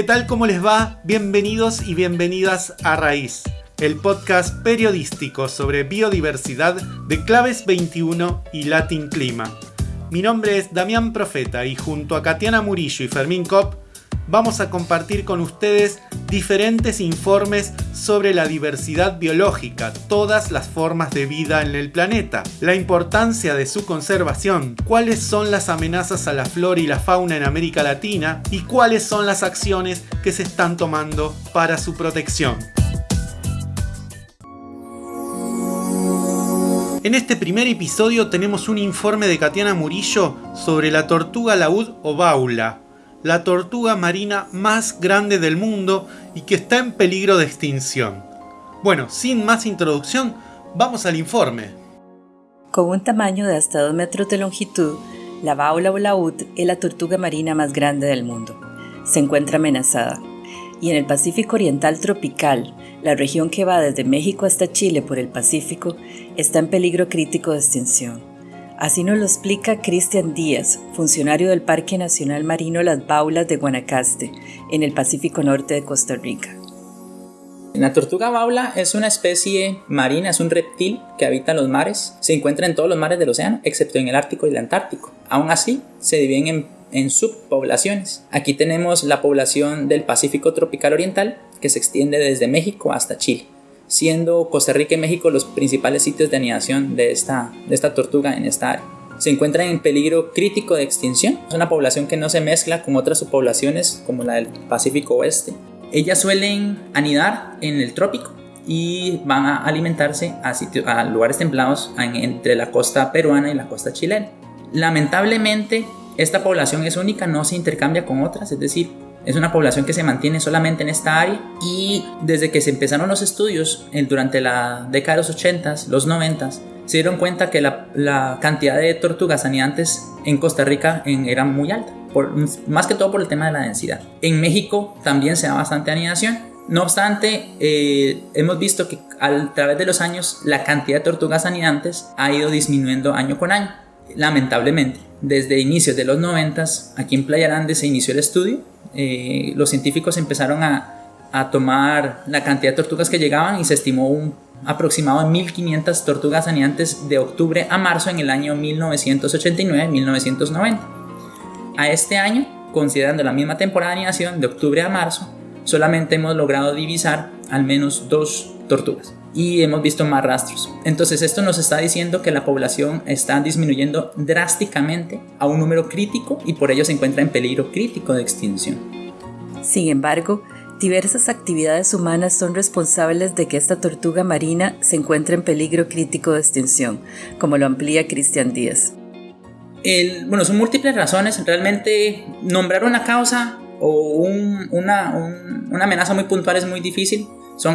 ¿Qué tal? ¿Cómo les va? Bienvenidos y bienvenidas a Raíz, el podcast periodístico sobre biodiversidad de Claves 21 y Latin Clima. Mi nombre es Damián Profeta y junto a Katiana Murillo y Fermín Kopp vamos a compartir con ustedes diferentes informes sobre la diversidad biológica, todas las formas de vida en el planeta, la importancia de su conservación, cuáles son las amenazas a la flora y la fauna en América Latina y cuáles son las acciones que se están tomando para su protección. En este primer episodio tenemos un informe de Katiana Murillo sobre la tortuga laúd o baula, la tortuga marina más grande del mundo y que está en peligro de extinción. Bueno, sin más introducción, vamos al informe. Con un tamaño de hasta 2 metros de longitud, la baula o laúd es la tortuga marina más grande del mundo. Se encuentra amenazada. Y en el Pacífico Oriental tropical, la región que va desde México hasta Chile por el Pacífico, está en peligro crítico de extinción. Así nos lo explica Cristian Díaz, funcionario del Parque Nacional Marino Las Baulas de Guanacaste, en el Pacífico Norte de Costa Rica. La tortuga baula es una especie marina, es un reptil que habita en los mares. Se encuentra en todos los mares del océano, excepto en el Ártico y el Antártico. Aún así, se dividen en, en subpoblaciones. Aquí tenemos la población del Pacífico tropical oriental, que se extiende desde México hasta Chile siendo Costa Rica y México los principales sitios de anidación de esta, de esta tortuga en esta área. Se encuentra en peligro crítico de extinción. Es una población que no se mezcla con otras subpoblaciones como la del Pacífico Oeste. Ellas suelen anidar en el trópico y van a alimentarse a, a lugares templados entre la costa peruana y la costa chilena. Lamentablemente, esta población es única, no se intercambia con otras, es decir, es una población que se mantiene solamente en esta área y desde que se empezaron los estudios durante la década de los 80, los 90, se dieron cuenta que la, cantidad de tortugas anidantes en Costa Rica era muy alta, más que todo por el tema de la densidad. En México también se da bastante anidación. No obstante, eh, hemos visto que a través de los años la cantidad de tortugas anidantes ha ido disminuyendo año con año, lamentablemente. Desde inicios de los 90, aquí en Playa Grande se inició el estudio eh, los científicos empezaron a, tomar la cantidad de tortugas que llegaban y se estimó un aproximado de 1.500 tortugas anidantes de octubre a marzo en el año 1989-1990. A este año, considerando la misma temporada de anidación de octubre a marzo, solamente hemos logrado divisar al menos dos tortugas y hemos visto más rastros. Entonces esto nos está diciendo que la población está disminuyendo drásticamente a un número crítico y por ello se encuentra en peligro crítico de extinción. Sin embargo, diversas actividades humanas son responsables de que esta tortuga marina se encuentre en peligro crítico de extinción, como lo amplía Cristian Díaz. bueno, son múltiples razones. Realmente nombrar una causa o una, una amenaza muy puntual es muy difícil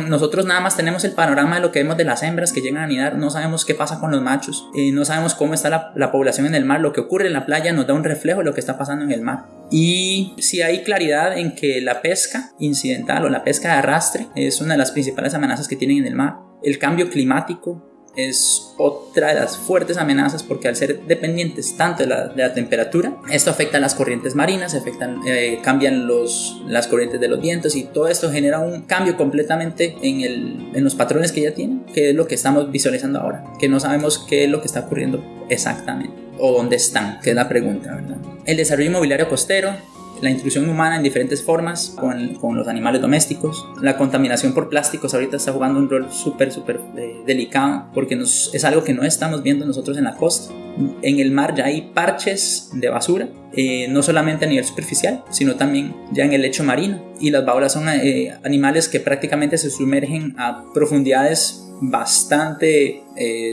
nosotros nada más tenemos el panorama de lo que vemos de las hembras que llegan a anidar, no sabemos qué pasa con los machos, eh, no sabemos cómo está la, la, población en el mar, lo que ocurre en la playa nos da un reflejo de lo que está pasando en el mar. Y si hay claridad en que la pesca incidental o la pesca de arrastre es una de las principales amenazas que tienen en el mar, el cambio climático, es otra de las fuertes amenazas porque al ser dependientes tanto de la, temperatura, esto afecta a las corrientes marinas, afectan, eh, cambian los, las corrientes de los vientos y todo esto genera un cambio completamente en, el, en los patrones que ya tienen, que es lo que estamos visualizando ahora, que no sabemos qué es lo que está ocurriendo exactamente o dónde están, que es la pregunta, ¿verdad? El desarrollo inmobiliario costero, la intrusión humana en diferentes formas con, los animales domésticos, la contaminación por plásticos ahorita está jugando un rol súper, súper eh, delicado porque es algo que no estamos viendo nosotros en la costa. En el mar ya hay parches de basura, eh, no solamente a nivel superficial, sino también ya en el lecho marino. Y las baulas son eh, animales que prácticamente se sumergen a profundidades bastante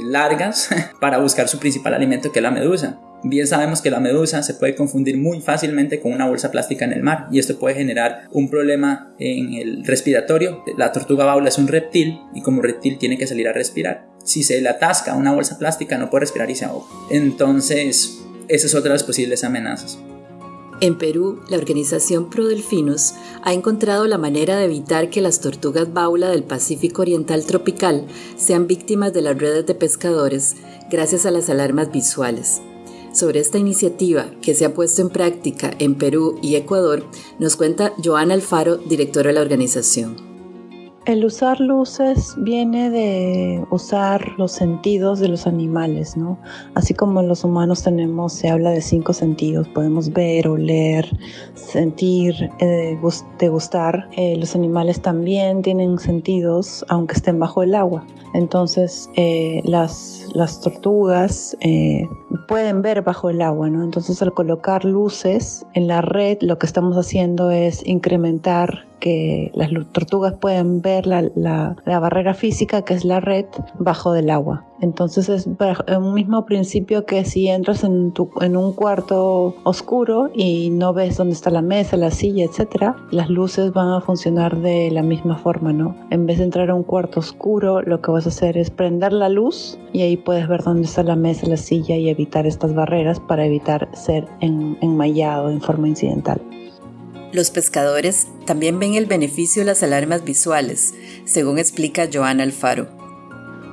largas para buscar su principal alimento que es la medusa. Bien sabemos que la medusa se puede confundir muy fácilmente con una bolsa plástica en el mar y esto puede generar un problema en el respiratorio. La tortuga baula es un reptil y como reptil tiene que salir a respirar. Si se le atasca una bolsa plástica no puede respirar y se ahoga. Entonces, esa es otra de las posibles amenazas. En Perú, la organización Prodelfinus ha encontrado la manera de evitar que las tortugas baula del Pacífico Oriental tropical sean víctimas de las redes de pescadores gracias a las alarmas visuales. Sobre esta iniciativa que se ha puesto en práctica en Perú y Ecuador, nos cuenta Joana Alfaro, directora de la organización. El usar luces viene de usar los sentidos de los animales, ¿no? Así como los humanos tenemos, se habla de cinco sentidos, podemos ver, oler, sentir, eh, degustar. Eh, los animales también tienen sentidos, aunque estén bajo el agua. Entonces, eh, las, tortugas eh, pueden ver bajo el agua, ¿no? Entonces, al colocar luces en la red, lo que estamos haciendo es incrementar que las tortugas pueden ver la, la, barrera física que es la red bajo del agua. Entonces es un mismo principio que si entras en, tu, en un cuarto oscuro y no ves dónde está la mesa, la silla, etc., las luces van a funcionar de la misma forma, ¿no? En vez de entrar a un cuarto oscuro, lo que vas a hacer es prender la luz y ahí puedes ver dónde está la mesa, la silla y evitar estas barreras para evitar ser enmayado en forma incidental. Los pescadores también ven el beneficio de las alarmas visuales, según explica Joana Alfaro.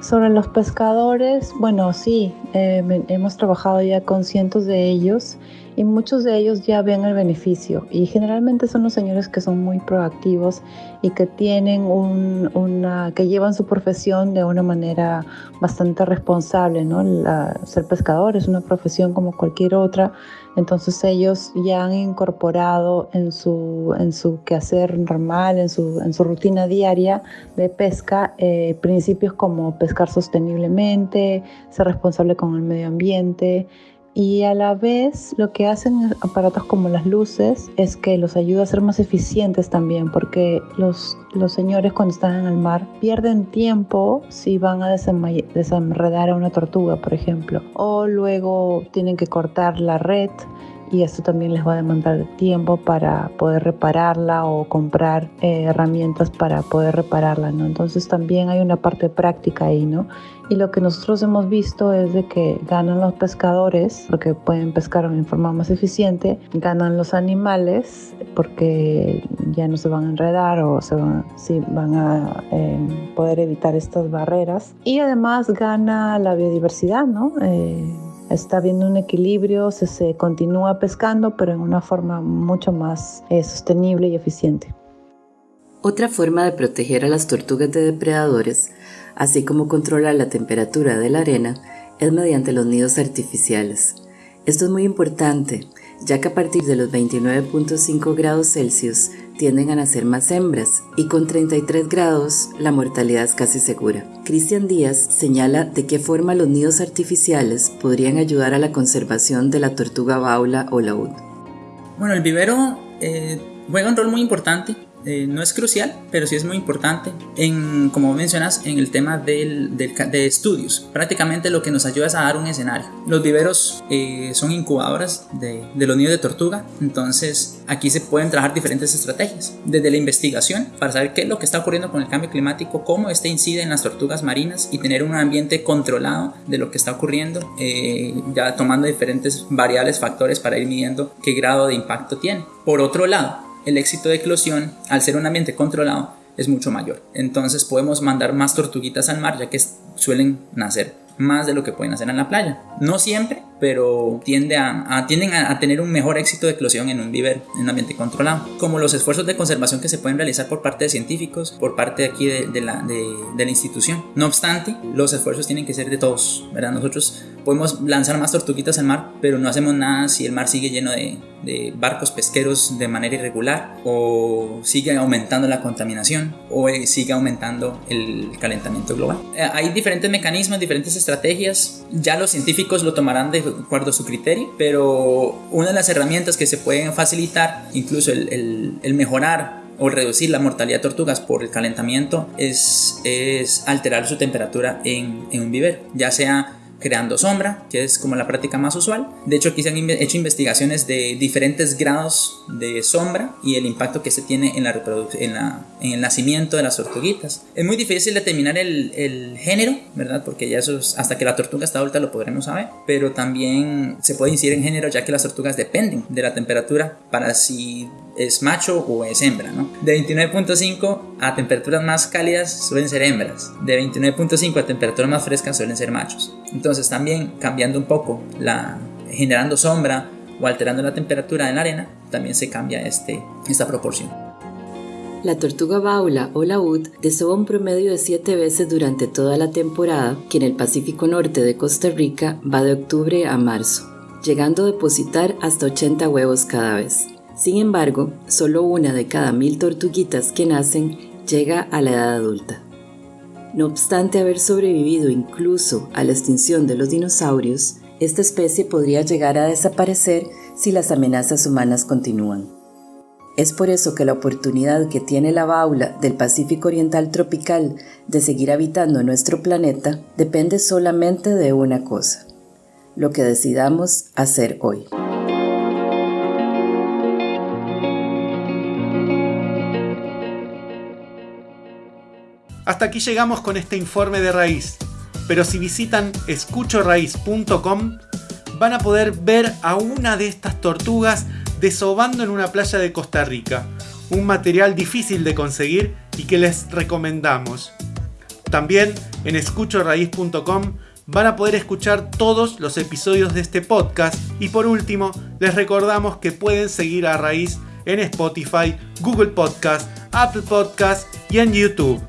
Sobre los pescadores, bueno, sí, eh, hemos trabajado ya con cientos de ellos y muchos de ellos ya ven el beneficio. Y generalmente son los señores que son muy proactivos y que tienen una que llevan su profesión de una manera bastante responsable no ser pescador es una profesión como cualquier otra. Entonces ellos ya han incorporado en su en su quehacer normal en su en su rutina diaria de pesca eh, principios como pescar sosteniblemente ser responsable con el medio ambiente y a la vez lo que hacen aparatos como las luces es que los ayuda a ser más eficientes también porque los, los señores cuando están en el mar pierden tiempo si van a desenredar a una tortuga por ejemplo o luego tienen que cortar la red y esto también les va a demandar tiempo para poder repararla o comprar eh, herramientas para poder repararla, ¿no? Entonces también hay una parte práctica ahí, ¿no? Y lo que nosotros hemos visto es de que ganan los pescadores porque pueden pescar en forma más eficiente, ganan los animales porque ya no se van a enredar o se van, sí, van a em, poder evitar estas barreras y además gana la biodiversidad, ¿no? Eh, está habiendo un equilibrio, se, continúa pescando, pero en una forma mucho más eh, sostenible y eficiente. Otra forma de proteger a las tortugas de depredadores, así como controlar la temperatura de la arena, es mediante los nidos artificiales. Esto es muy importante, ya que a partir de los 29.5 grados Celsius tienden a nacer más hembras y con 33 grados la mortalidad es casi segura. Cristian Díaz señala de qué forma los nidos artificiales podrían ayudar a la conservación de la tortuga baula o laúd. Bueno, el vivero eh, juega un rol muy importante eh, no es crucial, pero sí es muy importante en, como mencionas, en el tema del, de estudios. Prácticamente lo que nos ayuda es a dar un escenario. Los viveros eh, son incubadoras de, de, los nidos de tortuga, entonces aquí se pueden trabajar diferentes estrategias. Desde la investigación, para saber qué es lo que está ocurriendo con el cambio climático, cómo este incide en las tortugas marinas y tener un ambiente controlado de lo que está ocurriendo, eh, ya tomando diferentes variables, factores para ir midiendo qué grado de impacto tiene. Por otro lado, el éxito de eclosión, al ser un ambiente controlado, es mucho mayor. Entonces podemos mandar más tortuguitas al mar ya que suelen nacer más de lo que pueden hacer en la playa. No siempre, pero tiende a, tienden a, tener un mejor éxito de eclosión en un vivero, en un ambiente controlado. Como los esfuerzos de conservación que se pueden realizar por parte de científicos, por parte de aquí de, la, de, la, institución. No obstante, los esfuerzos tienen que ser de todos, ¿verdad? Nosotros podemos lanzar más tortuguitas al mar, pero no hacemos nada si el mar sigue lleno de, de barcos pesqueros de manera irregular o sigue aumentando la contaminación o sigue aumentando el calentamiento global. Eh, hay diferentes mecanismos, diferentes estrategias, ya los científicos lo tomarán de acuerdo su criterio, pero una de las herramientas que se pueden facilitar, incluso el, mejorar o reducir la mortalidad de tortugas por el calentamiento es, es alterar su temperatura en, en un vivero, ya sea creando sombra, que es como la práctica más usual. De hecho, aquí se han hecho investigaciones de diferentes grados de sombra y el impacto que se tiene en, la en, la, en el nacimiento de las tortuguitas. Es muy difícil determinar el, el género, ¿verdad? Porque ya eso hasta que la tortuga está adulta lo podremos saber, pero también se puede incidir en género ya que las tortugas dependen de la temperatura para si es macho o es hembra, ¿no? De 29.5 a temperaturas más cálidas suelen ser hembras, de 29.5 a temperaturas más frescas suelen ser machos. Entonces también cambiando un poco la, generando sombra o alterando la temperatura en la arena, también se cambia este, esta proporción. La tortuga baula o laúd desova un promedio de 7 veces durante toda la temporada, que en el Pacífico Norte de Costa Rica va de octubre a marzo, llegando a depositar hasta 80 huevos cada vez. Sin embargo, solo una de cada mil tortuguitas que nacen llega a la edad adulta. No obstante haber sobrevivido incluso a la extinción de los dinosaurios, esta especie podría llegar a desaparecer si las amenazas humanas continúan. Es por eso que la oportunidad que tiene la baula del Pacífico Oriental tropical de seguir habitando nuestro planeta depende solamente de una cosa, lo que decidamos hacer hoy. Hasta aquí llegamos con este informe de raíz, pero si visitan escuchoraíz.com van a poder ver a una de estas tortugas desobando en una playa de Costa Rica, un material difícil de conseguir y que les recomendamos. También en escuchoraíz.com van a poder escuchar todos los episodios de este podcast y por último les recordamos que pueden seguir a Raíz en Spotify, Google Podcast, Apple Podcast y en YouTube.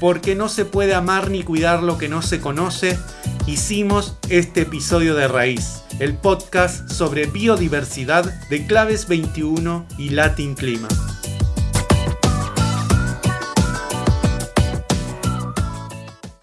Porque no se puede amar ni cuidar lo que no se conoce, hicimos este episodio de Raíz el podcast sobre biodiversidad de Claves 21 y Latin Clima.